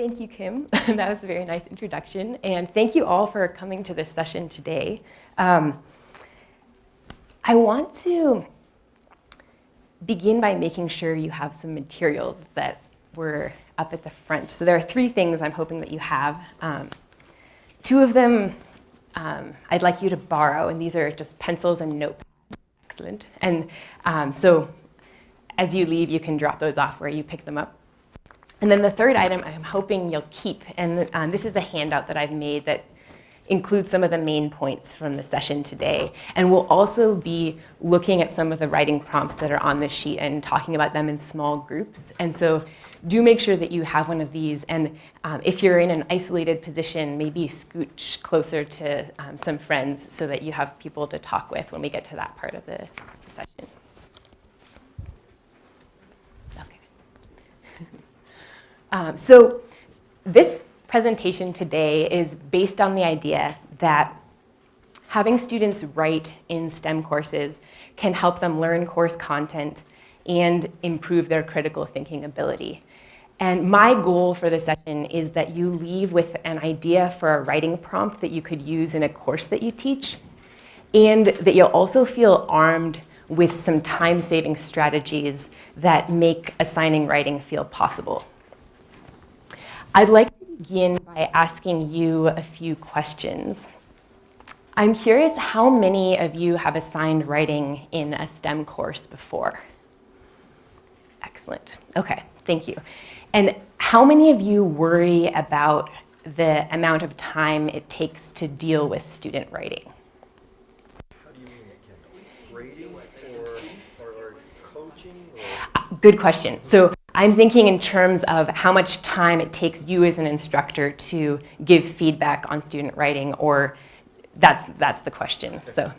Thank you, Kim. that was a very nice introduction. And thank you all for coming to this session today. Um, I want to begin by making sure you have some materials that were up at the front. So there are three things I'm hoping that you have. Um, two of them um, I'd like you to borrow, and these are just pencils and notepads. Excellent. And um, so as you leave, you can drop those off where you pick them up. And then the third item I'm hoping you'll keep, and um, this is a handout that I've made that includes some of the main points from the session today. And we'll also be looking at some of the writing prompts that are on this sheet and talking about them in small groups. And so do make sure that you have one of these. And um, if you're in an isolated position, maybe scooch closer to um, some friends so that you have people to talk with when we get to that part of the session. Okay. Um, so this presentation today is based on the idea that having students write in STEM courses can help them learn course content and improve their critical thinking ability. And my goal for this session is that you leave with an idea for a writing prompt that you could use in a course that you teach, and that you'll also feel armed with some time-saving strategies that make assigning writing feel possible. I'd like to begin by asking you a few questions. I'm curious how many of you have assigned writing in a STEM course before? Excellent. Okay, thank you. And how many of you worry about the amount of time it takes to deal with student writing? How do you mean it, Grading or, or, or coaching? Or? Good question. So I'm thinking in terms of how much time it takes you as an instructor to give feedback on student writing, or that's, that's the question. So,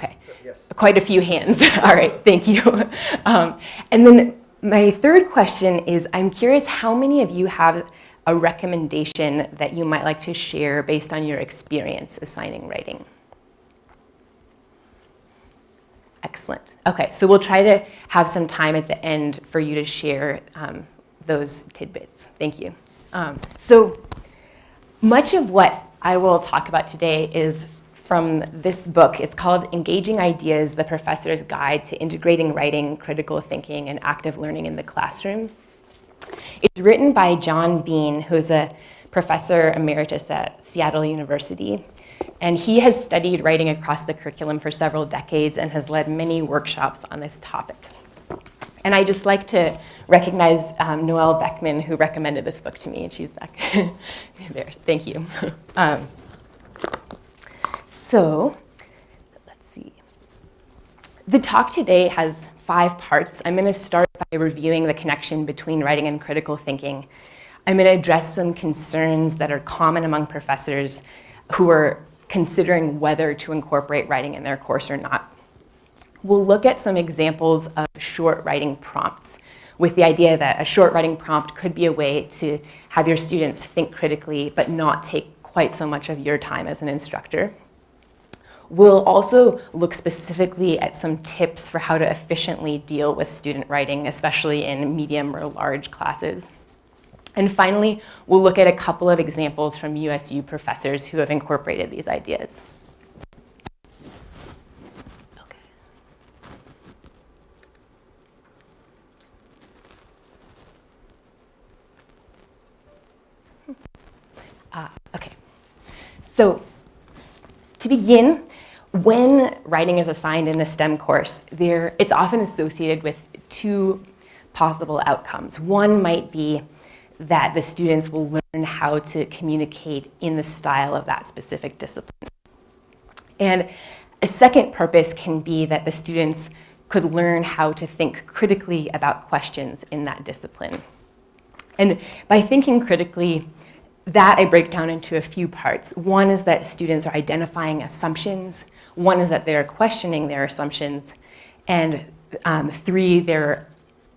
okay. Yes. Quite a few hands. All right, thank you. Um, and then my third question is, I'm curious how many of you have a recommendation that you might like to share based on your experience assigning writing? Excellent. Okay, so we'll try to have some time at the end for you to share um, those tidbits. Thank you. Um, so much of what I will talk about today is from this book. It's called Engaging Ideas, the Professor's Guide to Integrating Writing, Critical Thinking, and Active Learning in the Classroom. It's written by John Bean, who's a professor emeritus at Seattle University. And he has studied writing across the curriculum for several decades and has led many workshops on this topic. And I just like to recognize um, Noelle Beckman, who recommended this book to me, and she's back there. Thank you. Um, so let's see. The talk today has five parts. I'm going to start by reviewing the connection between writing and critical thinking. I'm going to address some concerns that are common among professors who are considering whether to incorporate writing in their course or not. We'll look at some examples of short writing prompts with the idea that a short writing prompt could be a way to have your students think critically but not take quite so much of your time as an instructor. We'll also look specifically at some tips for how to efficiently deal with student writing, especially in medium or large classes. And finally, we'll look at a couple of examples from USU professors who have incorporated these ideas. Okay. Uh, okay. So to begin, when writing is assigned in a STEM course, there, it's often associated with two possible outcomes. One might be that the students will learn how to communicate in the style of that specific discipline. And a second purpose can be that the students could learn how to think critically about questions in that discipline. And by thinking critically, that I break down into a few parts. One is that students are identifying assumptions one is that they're questioning their assumptions, and um, three, they're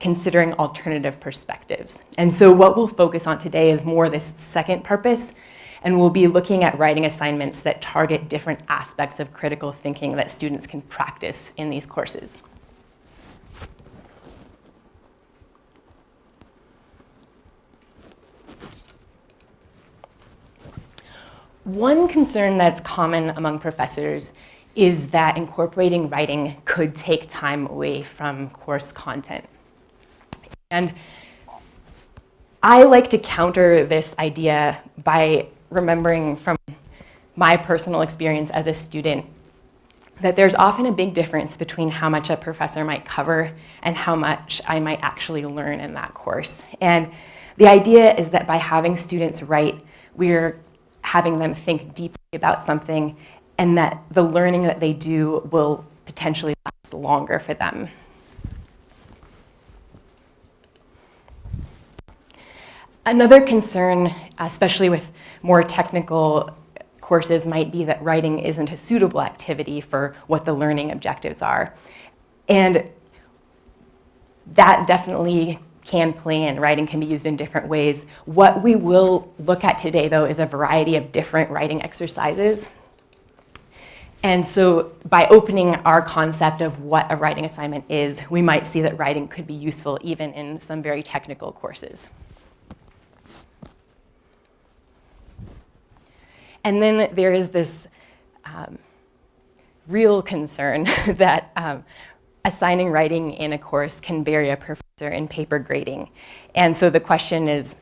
considering alternative perspectives. And so what we'll focus on today is more this second purpose, and we'll be looking at writing assignments that target different aspects of critical thinking that students can practice in these courses. One concern that's common among professors is that incorporating writing could take time away from course content. And I like to counter this idea by remembering from my personal experience as a student that there's often a big difference between how much a professor might cover and how much I might actually learn in that course. And the idea is that by having students write, we're having them think deeply about something and that the learning that they do will potentially last longer for them. Another concern, especially with more technical courses, might be that writing isn't a suitable activity for what the learning objectives are. And that definitely can play in. Writing can be used in different ways. What we will look at today, though, is a variety of different writing exercises. And so by opening our concept of what a writing assignment is, we might see that writing could be useful even in some very technical courses. And then there is this um, real concern that um, assigning writing in a course can bury a professor in paper grading. And so the question is,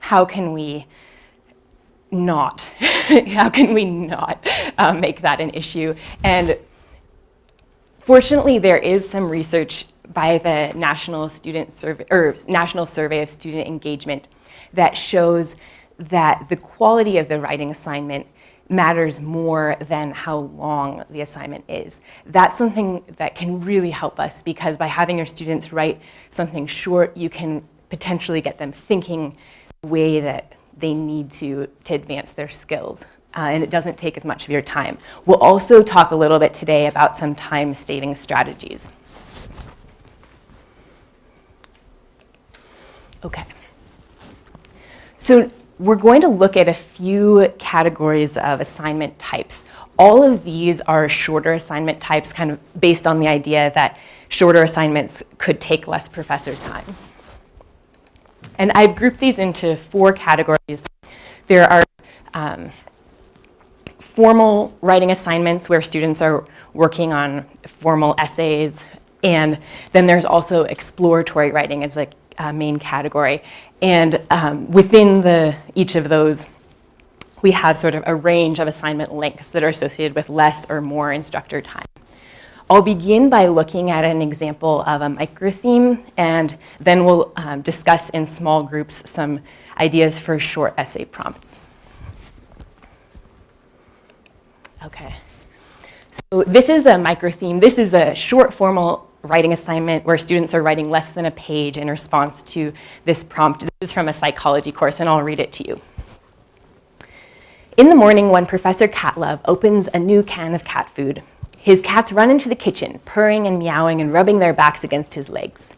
how can we not, how can we not um, make that an issue? And fortunately, there is some research by the National Student Survey, or National Survey of Student Engagement that shows that the quality of the writing assignment matters more than how long the assignment is. That's something that can really help us because by having your students write something short, you can potentially get them thinking the way that they need to to advance their skills. Uh, and it doesn't take as much of your time. We'll also talk a little bit today about some time-saving strategies. Okay. So we're going to look at a few categories of assignment types. All of these are shorter assignment types, kind of based on the idea that shorter assignments could take less professor time. And I've grouped these into four categories. There are um, formal writing assignments where students are working on formal essays, and then there's also exploratory writing as a main category. And um, within the, each of those, we have sort of a range of assignment lengths that are associated with less or more instructor time. I'll begin by looking at an example of a microtheme, and then we'll um, discuss in small groups some ideas for short essay prompts. Okay. So this is a microtheme. This is a short formal writing assignment where students are writing less than a page in response to this prompt. This is from a psychology course, and I'll read it to you. In the morning, when Professor Catlove opens a new can of cat food, his cats run into the kitchen, purring and meowing and rubbing their backs against his legs.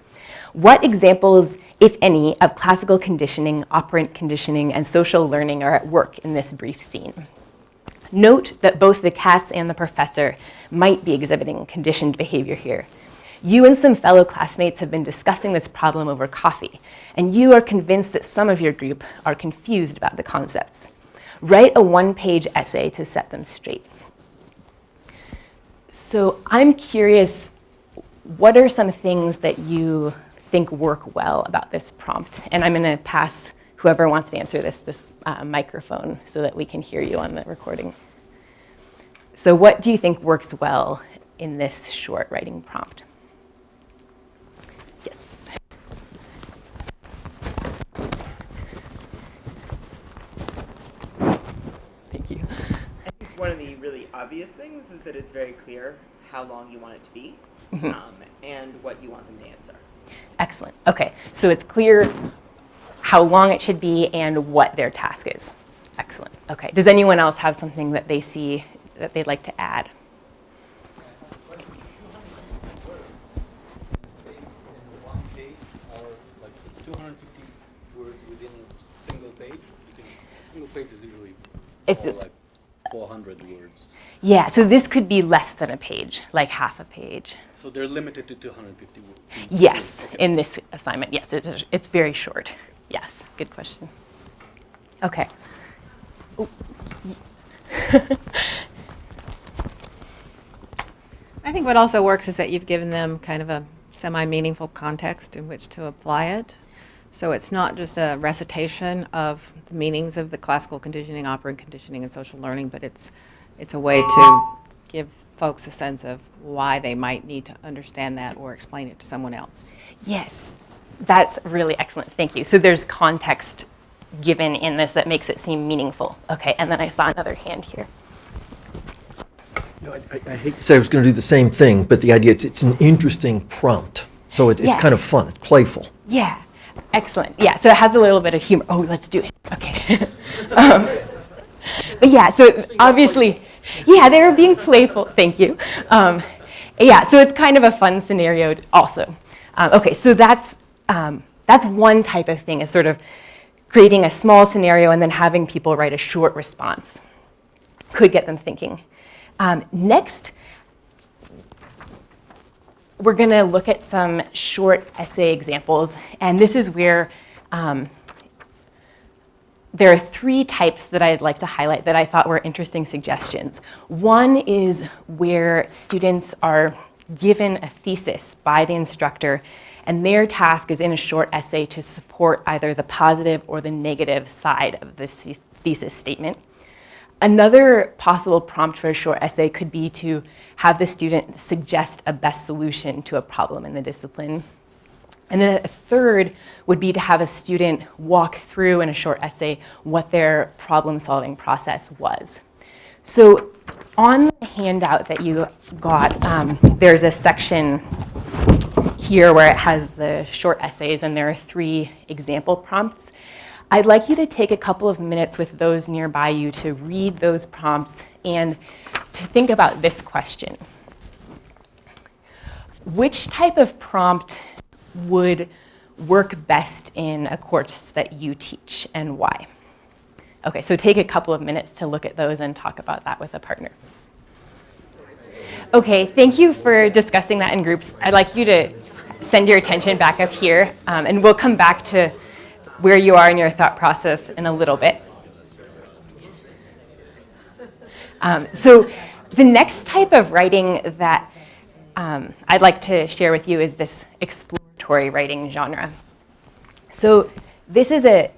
What examples, if any, of classical conditioning, operant conditioning, and social learning are at work in this brief scene? Note that both the cats and the professor might be exhibiting conditioned behavior here. You and some fellow classmates have been discussing this problem over coffee, and you are convinced that some of your group are confused about the concepts. Write a one-page essay to set them straight. So I'm curious, what are some things that you think work well about this prompt? And I'm going to pass whoever wants to answer this, this uh, microphone so that we can hear you on the recording. So what do you think works well in this short writing prompt? One of the really obvious things is that it's very clear how long you want it to be mm-hmm. um, and what you want them to answer. Excellent. Okay, so it's clear how long it should be and what their task is. Excellent. Okay, does anyone else have something that they see that they'd like to add? It's like 400 words. Yeah, so this could be less than a page, like half a page. So they're limited to 250 words? Yes, okay. in this assignment, yes, it's, it's very short. Yes, good question. Okay. I think what also works is that you've given them kind of a semi-meaningful context in which to apply it. So it's not just a recitation of the meanings of the classical conditioning, operant conditioning, and social learning, but it's, it's a way to give folks a sense of why they might need to understand that or explain it to someone else. Yes, that's really excellent. Thank you. So there's context given in this that makes it seem meaningful. Okay, and then I saw another hand here. You know, I, I- I hate to say I was going to do the same thing, but the idea, it's, it's an interesting prompt. So it's, it's Yeah. kind of fun, it's playful. Yeah, excellent. Yeah, so it has a little bit of humor. Oh, let's do it. Okay. um, but yeah, so obviously, yeah, they were being playful. Thank you. Um, yeah, so it's kind of a fun scenario also. Um, okay, so that's um, that's one type of thing is sort of creating a small scenario and then having people write a short response. Could get them thinking. Um, next, we're going to look at some short essay examples, and this is where um, there are three types that I'd like to highlight that I thought were interesting suggestions. One is where students are given a thesis by the instructor, and their task is in a short essay to support either the positive or the negative side of the the- thesis statement. Another possible prompt for a short essay could be to have the student suggest a best solution to a problem in the discipline. And then a third would be to have a student walk through in a short essay what their problem-solving process was. So on the handout that you got, um, there's a section here where it has the short essays and there are three example prompts. I'd like you to take a couple of minutes with those nearby you to read those prompts and to think about this question. Which type of prompt would work best in a course that you teach and why? Okay, so take a couple of minutes to look at those and talk about that with a partner. Okay, thank you for discussing that in groups. I'd like you to send your attention back up here, um, and we'll come back to where you are in your thought process in a little bit. Um, so the next type of writing that um, I'd like to share with you is this exploratory writing genre. So this is a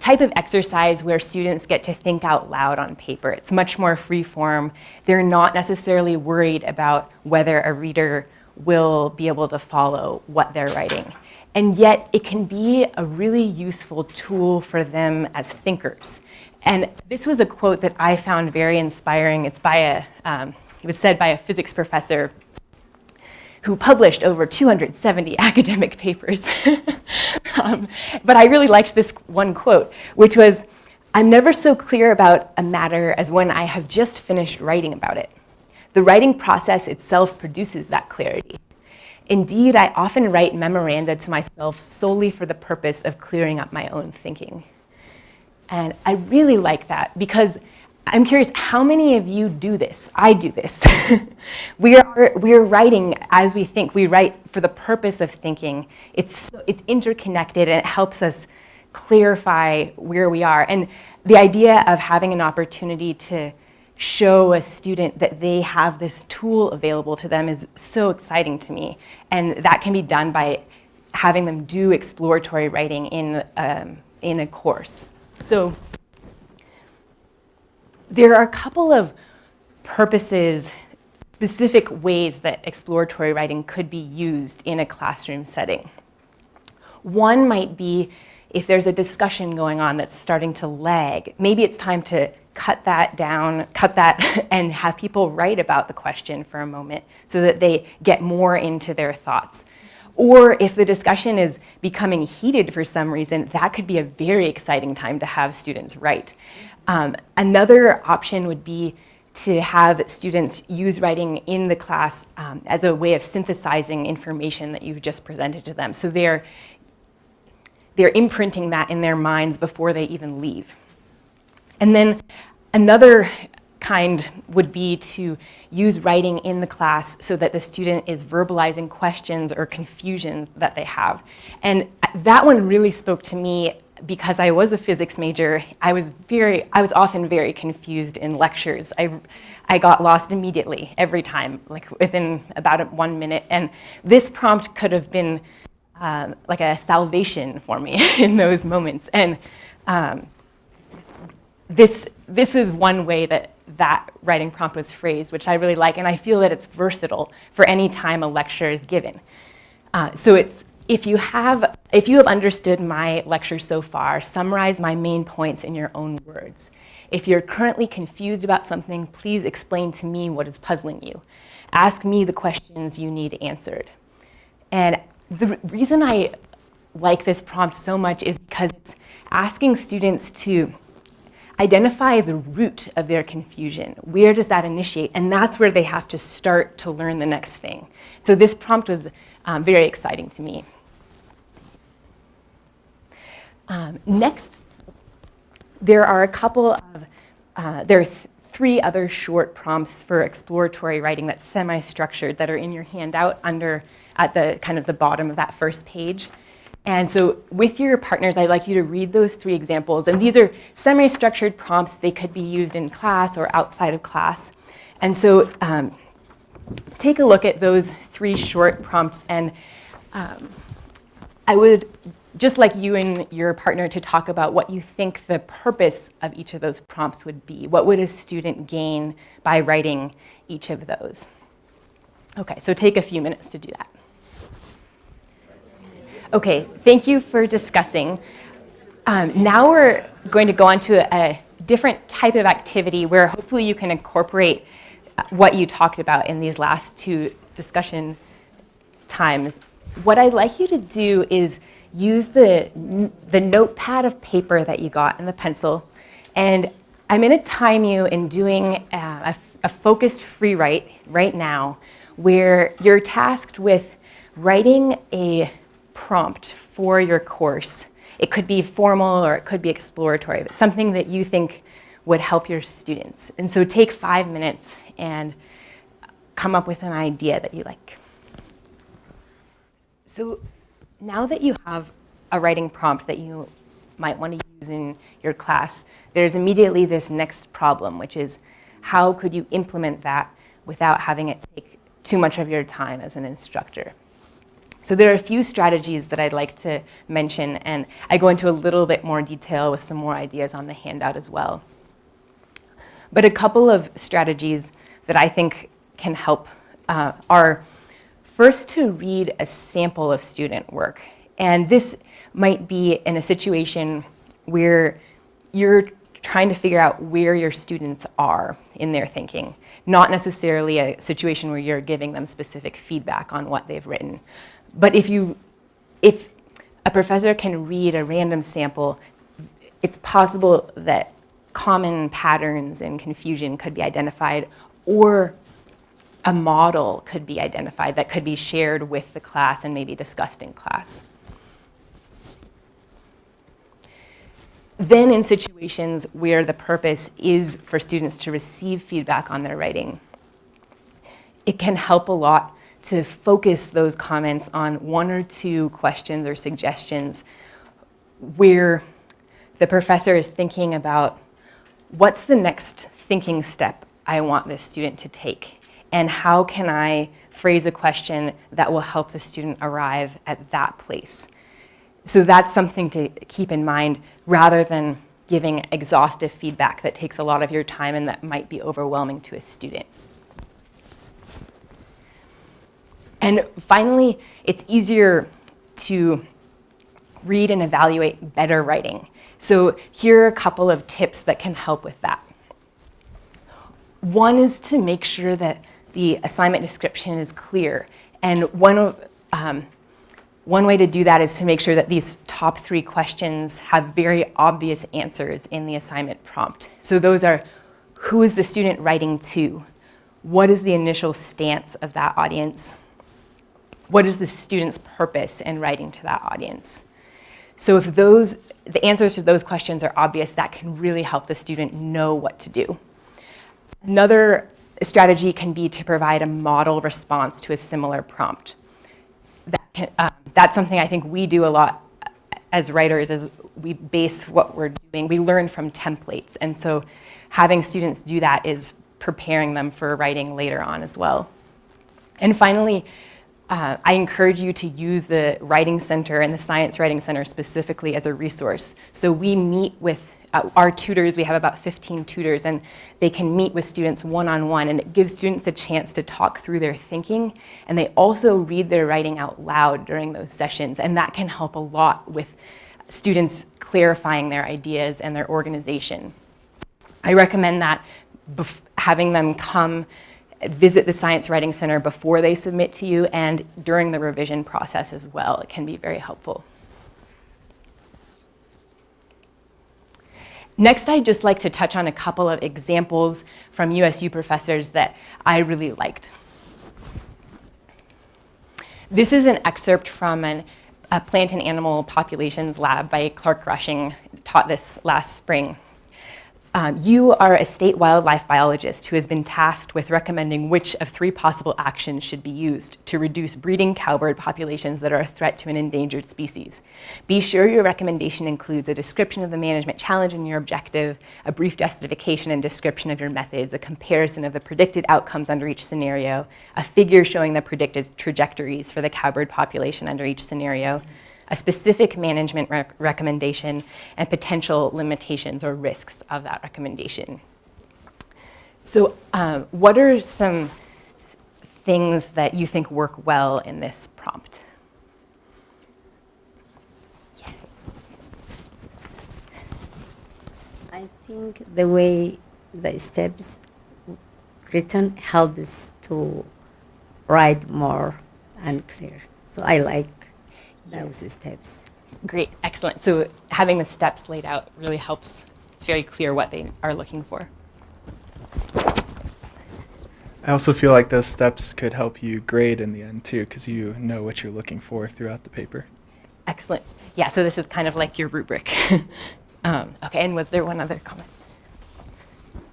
type of exercise where students get to think out loud on paper. It's much more free form. They're not necessarily worried about whether a reader will be able to follow what they're writing. And yet it can be a really useful tool for them as thinkers. And this was a quote that I found very inspiring. It's by a, um, it was said by a physics professor who published over 270 academic papers. um, but I really liked this one quote, which was, I'm never so clear about a matter as when I have just finished writing about it. The writing process itself produces that clarity. Indeed, I often write memoranda to myself solely for the purpose of clearing up my own thinking. And I really like that because I'm curious, how many of you do this? I do this. we, are, we are writing as we think. We write for the purpose of thinking. It's, it's interconnected and it helps us clarify where we are. And the idea of having an opportunity to show a student that they have this tool available to them is so exciting to me. And that can be done by having them do exploratory writing in, um, in a course. So there are a couple of purposes, specific ways that exploratory writing could be used in a classroom setting. One might be if there's a discussion going on that's starting to lag, maybe it's time to cut that down, cut that, and have people write about the question for a moment so that they get more into their thoughts. Or if the discussion is becoming heated for some reason, that could be a very exciting time to have students write. Um, another option would be to have students use writing in the class um, as a way of synthesizing information that you've just presented to them. So they're, they're imprinting that in their minds before they even leave. And then another kind would be to use writing in the class so that the student is verbalizing questions or confusion that they have. And that one really spoke to me because I was a physics major, I was very, I was often very confused in lectures. I, I got lost immediately every time, like within about one minute. And this prompt could have been um, like a salvation for me in those moments. And um, this, this is one way that that writing prompt was phrased, which I really like, and I feel that it's versatile for any time a lecture is given. Uh, so it's, if you, have, if you have understood my lecture so far, summarize my main points in your own words. If you're currently confused about something, please explain to me what is puzzling you. Ask me the questions you need answered. And the reason I like this prompt so much is because it's asking students to identify the root of their confusion. Where does that initiate? And that's where they have to start to learn the next thing. So this prompt was um, very exciting to me. Um, next, there are a couple of, uh, there's three other short prompts for exploratory writing that's semi-structured that are in your handout under, at the kind of the bottom of that first page. And so with your partners, I'd like you to read those three examples. And these are semi-structured prompts. They could be used in class or outside of class. And so um, take a look at those three short prompts. And um, I would just like you and your partner to talk about what you think the purpose of each of those prompts would be. What would a student gain by writing each of those? Okay, so take a few minutes to do that. Okay, thank you for discussing. Um, now we're going to go on to a, a different type of activity where hopefully you can incorporate uh, what you talked about in these last two discussion times. What I'd like you to do is use the, the notepad of paper that you got and the pencil, and I'm going to time you in doing uh, a, a focused free write right now where you're tasked with writing a prompt for your course. It could be formal or it could be exploratory, but something that you think would help your students. And so take five minutes and come up with an idea that you like. So now that you have a writing prompt that you might want to use in your class, there's immediately this next problem, which is how could you implement that without having it take too much of your time as an instructor? So there are a few strategies that I'd like to mention, and I go into a little bit more detail with some more ideas on the handout as well. But a couple of strategies that I think can help uh, are first to read a sample of student work. And this might be in a situation where you're trying to figure out where your students are in their thinking, not necessarily a situation where you're giving them specific feedback on what they've written. But if you, if a professor can read a random sample, it's possible that common patterns and confusion could be identified or a model could be identified that could be shared with the class and maybe discussed in class. Then in situations where the purpose is for students to receive feedback on their writing, it can help a lot to focus those comments on one or two questions or suggestions where the professor is thinking about what's the next thinking step I want this student to take and how can I phrase a question that will help the student arrive at that place. So that's something to keep in mind rather than giving exhaustive feedback that takes a lot of your time and that might be overwhelming to a student. And finally, it's easier to read and evaluate better writing. So here are a couple of tips that can help with that. One is to make sure that the assignment description is clear. And one, of, um, one way to do that is to make sure that these top three questions have very obvious answers in the assignment prompt. So those are, who is the student writing to? What is the initial stance of that audience? What is the student's purpose in writing to that audience? So if those, the answers to those questions are obvious, that can really help the student know what to do. Another strategy can be to provide a model response to a similar prompt. That can, um, that's something I think we do a lot as writers is we base what we're doing, we learn from templates. And so having students do that is preparing them for writing later on as well. And finally, uh, I encourage you to use the Writing Center and the Science Writing Center specifically as a resource. So we meet with uh, our tutors, we have about 15 tutors, and they can meet with students one-on-one, and it gives students a chance to talk through their thinking, and they also read their writing out loud during those sessions, and that can help a lot with students clarifying their ideas and their organization. I recommend that having them come visit the Science Writing Center before they submit to you and during the revision process as well. It can be very helpful. Next, I'd just like to touch on a couple of examples from USU professors that I really liked. This is an excerpt from an, a plant and animal populations lab by Clark Rushing, taught this last spring. Um, you are a state wildlife biologist who has been tasked with recommending which of three possible actions should be used to reduce breeding cowbird populations that are a threat to an endangered species. Be sure your recommendation includes a description of the management challenge and your objective, a brief justification and description of your methods, a comparison of the predicted outcomes under each scenario, a figure showing the predicted trajectories for the cowbird population under each scenario, a specific management rec recommendation, and potential limitations or risks of that recommendation. So um, what are some things that you think work well in this prompt? I think the way the steps written helps to write more and clear. So I like those steps. Great, excellent. So having the steps laid out really helps. It's very clear what they are looking for. I also feel like those steps could help you grade in the end too, because you know what you're looking for throughout the paper. Excellent. Yeah, so this is kind of like your rubric. um, okay, and was there one other comment?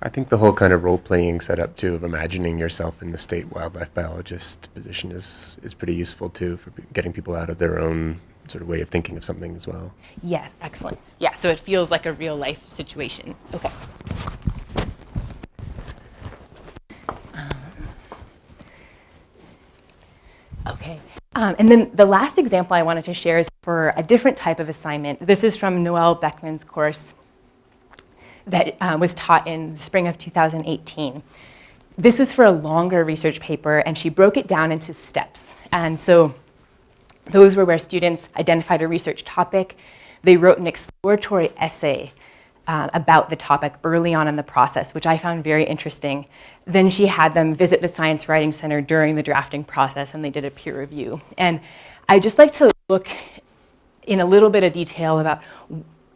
I think the whole kind of role-playing setup too of imagining yourself in the state wildlife biologist position is is pretty useful too for getting people out of their own sort of way of thinking of something as well. Yes, excellent. Yeah, so it feels like a real life situation. Okay. Um, Okay. Um, and then the last example I wanted to share is for a different type of assignment. This is from Noelle Beckman's course that uh, was taught in the spring of 2018. This was for a longer research paper, and she broke it down into steps. And so those were where students identified a research topic. They wrote an exploratory essay uh, about the topic early on in the process, which I found very interesting. Then she had them visit the Science Writing Center during the drafting process, and they did a peer review. And I just like to look in a little bit of detail about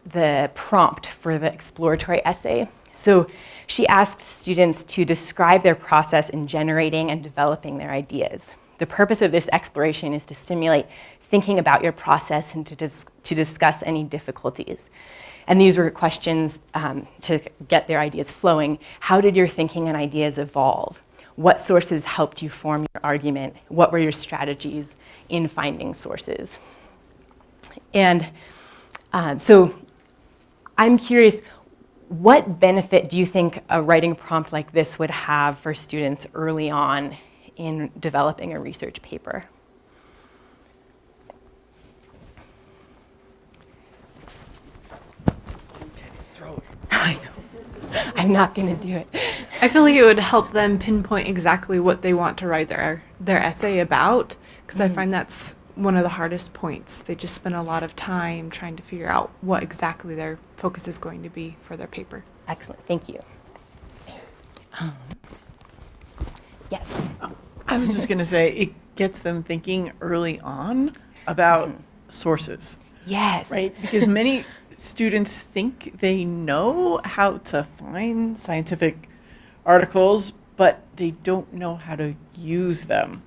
the prompt for the exploratory essay. So she asked students to describe their process in generating and developing their ideas. The purpose of this exploration is to stimulate thinking about your process and to, dis to discuss any difficulties. And these were questions um, to get their ideas flowing. How did your thinking and ideas evolve? What sources helped you form your argument? What were your strategies in finding sources? And um, so I'm curious, what benefit do you think a writing prompt like this would have for students early on in developing a research paper? I know. I'm not going to do it. I feel like it would help them pinpoint exactly what they want to write their their essay about because I mm-hmm. find that's one of the hardest points. They just spend a lot of time trying to figure out what exactly their focus is going to be for their paper. Excellent. Thank you. Um, yes. I was just going to say it gets them thinking early on about sources, Yes. right? Because many students think they know how to find scientific articles, but they don't know how to use them.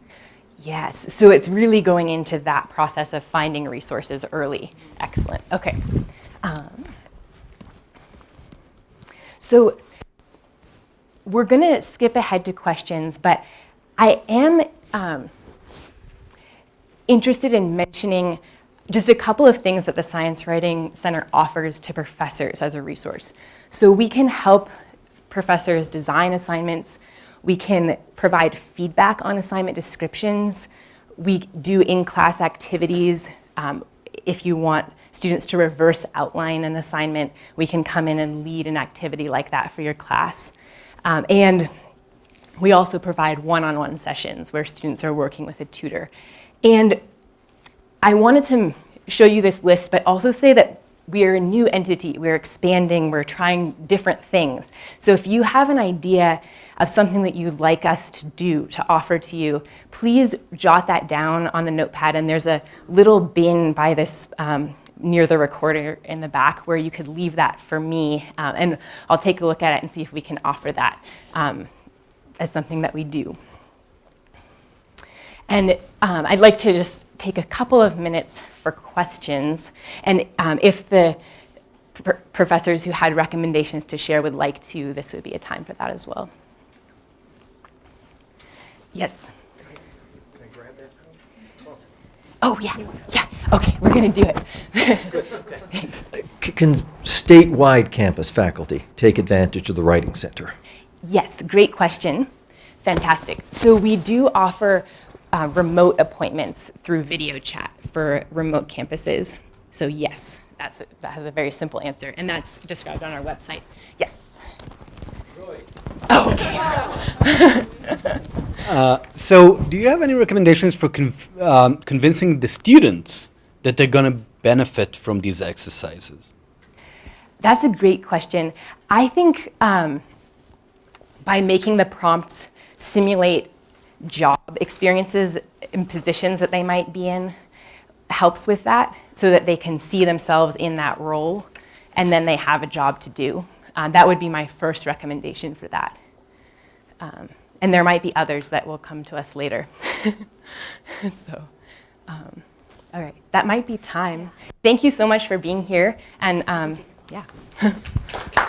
Yes, so it's really going into that process of finding resources early. Excellent, okay. Um, so we're gonna skip ahead to questions, but I am um, interested in mentioning just a couple of things that the Science Writing Center offers to professors as a resource. So we can help professors design assignments. We can provide feedback on assignment descriptions. We do in-class activities. Um, if you want students to reverse outline an assignment, we can come in and lead an activity like that for your class. Um, and we also provide one-on-one sessions where students are working with a tutor. And I wanted to show you this list, but also say that we are a new entity, we're expanding, we're trying different things. So if you have an idea of something that you'd like us to do, to offer to you, please jot that down on the notepad and there's a little bin by this um, near the recorder in the back where you could leave that for me um, and I'll take a look at it and see if we can offer that um, as something that we do. And um, I'd like to just take a couple of minutes for questions. And um, if the pr professors who had recommendations to share would like to, this would be a time for that as well. Yes? Oh, yeah, yeah. Okay, we're going to do it. Can statewide campus faculty take advantage of the Writing Center? Yes, great question. Fantastic. So we do offer uh, remote appointments through video chat for remote campuses. So yes, that's a, that has a very simple answer, and that's described on our website. Yes. Oh, okay. Uh, so, do you have any recommendations for um, convincing the students that they're going to benefit from these exercises? That's a great question. I think um, by making the prompts simulate job experiences and positions that they might be in helps with that so that they can see themselves in that role and then they have a job to do. Um, that would be my first recommendation for that. Um, and there might be others that will come to us later. so, um, all right, that might be time. Thank you so much for being here. And um, yeah.